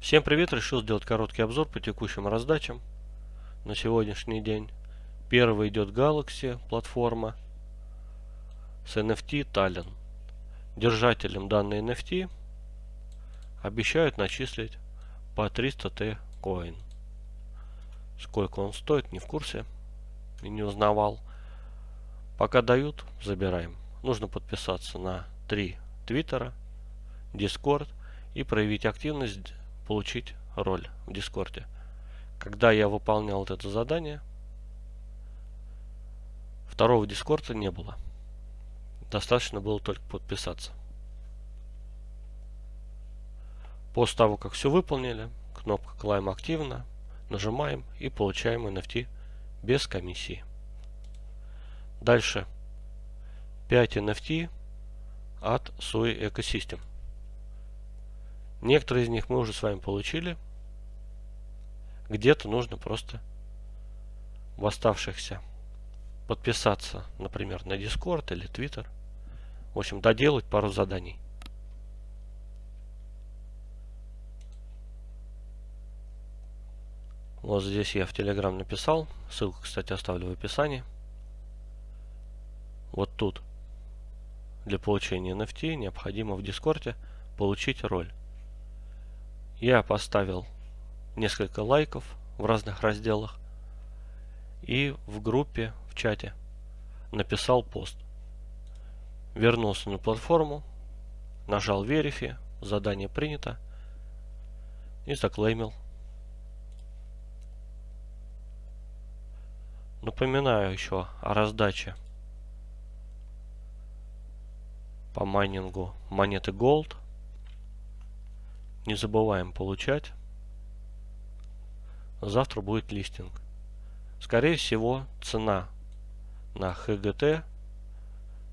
Всем привет! Решил сделать короткий обзор по текущим раздачам на сегодняшний день. Первый идет Galaxy платформа с NFT Talent. Держателям данной NFT обещают начислить по 300 T коин. Сколько он стоит, не в курсе и не узнавал. Пока дают, забираем. Нужно подписаться на три твиттера, Discord и проявить активность, получить роль в Дискорде. Когда я выполнял вот это задание, второго Дискорда не было. Достаточно было только подписаться. После того, как все выполнили, кнопка Climb активна, нажимаем и получаем NFT без комиссии. Дальше 5 NFT от Sui Ecosystem. Некоторые из них мы уже с вами получили. Где-то нужно просто в оставшихся подписаться, например, на Discord или Twitter. В общем, доделать пару заданий. Вот здесь я в Telegram написал. Ссылку, кстати, оставлю в описании. Вот тут для получения NFT необходимо в Дискорде получить роль. Я поставил несколько лайков в разных разделах и в группе, в чате написал пост. Вернулся на платформу, нажал Verify, задание принято и заклеймил. Напоминаю еще о раздаче по майнингу монеты Gold. Не забываем получать. Завтра будет листинг. Скорее всего, цена на ХГТ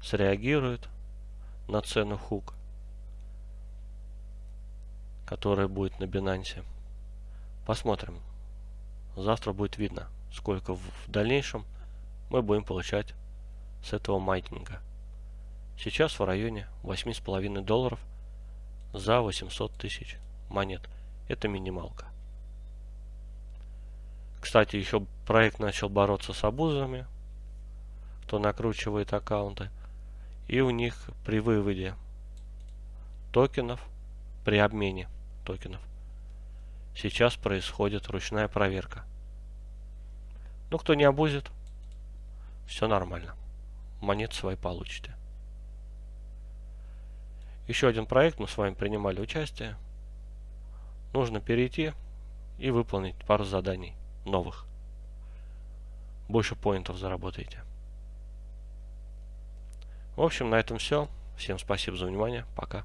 среагирует на цену хук, которая будет на Binance. Посмотрим. Завтра будет видно, сколько в дальнейшем мы будем получать с этого майнинга. Сейчас в районе 8,5 долларов за 800 тысяч монет. Это минималка. Кстати, еще проект начал бороться с абузами, кто накручивает аккаунты. И у них при выводе токенов, при обмене токенов, сейчас происходит ручная проверка. Ну, кто не абузит, все нормально. Монет свои получите. Еще один проект, мы с вами принимали участие. Нужно перейти и выполнить пару заданий новых. Больше поинтов заработаете. В общем, на этом все. Всем спасибо за внимание. Пока.